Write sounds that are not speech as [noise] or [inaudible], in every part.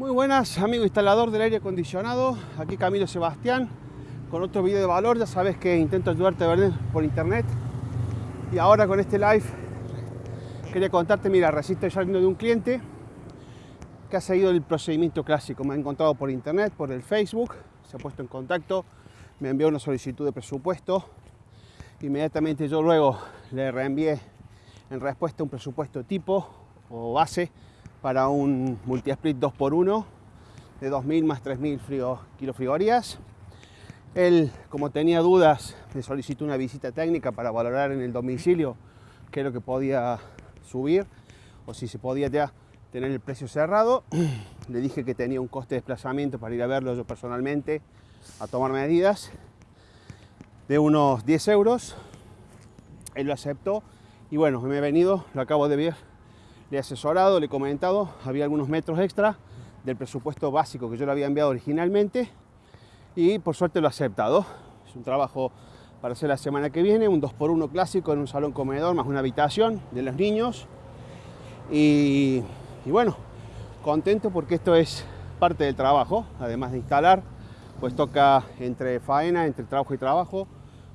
Muy buenas, amigo instalador del aire acondicionado. Aquí Camilo Sebastián con otro video de valor. Ya sabes que intento ayudarte a vender por internet. Y ahora con este live quería contarte, mira, recién estoy saliendo de un cliente que ha seguido el procedimiento clásico. Me ha encontrado por internet, por el Facebook, se ha puesto en contacto, me envió una solicitud de presupuesto. Inmediatamente yo luego le reenvié en respuesta un presupuesto tipo o base para un multi-split 2x1 de 2000 más 3000 frío, kilofrigorías. Él, como tenía dudas, me solicitó una visita técnica para valorar en el domicilio qué es lo que podía subir o si se podía ya tener el precio cerrado. [clears throat] Le dije que tenía un coste de desplazamiento para ir a verlo yo personalmente a tomar medidas de unos 10 euros. Él lo aceptó y bueno, me he venido, lo acabo de ver le he asesorado, le he comentado, había algunos metros extra del presupuesto básico que yo le había enviado originalmente y por suerte lo ha aceptado. Es un trabajo para hacer la semana que viene, un 2x1 clásico en un salón comedor más una habitación de los niños. Y, bueno, contento porque esto es parte del trabajo, además de instalar, pues toca entre faena, entre trabajo y trabajo,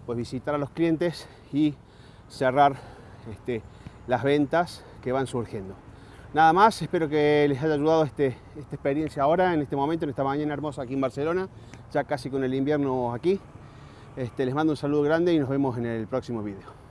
pues visitar a los clientes y cerrar este, las ventas que van surgiendo. Nada más, espero que les haya ayudado este, esta experiencia ahora, en este momento, en esta mañana hermosa aquí en Barcelona, ya casi con el invierno aquí. Este, les mando un saludo grande y nos vemos en el próximo vídeo.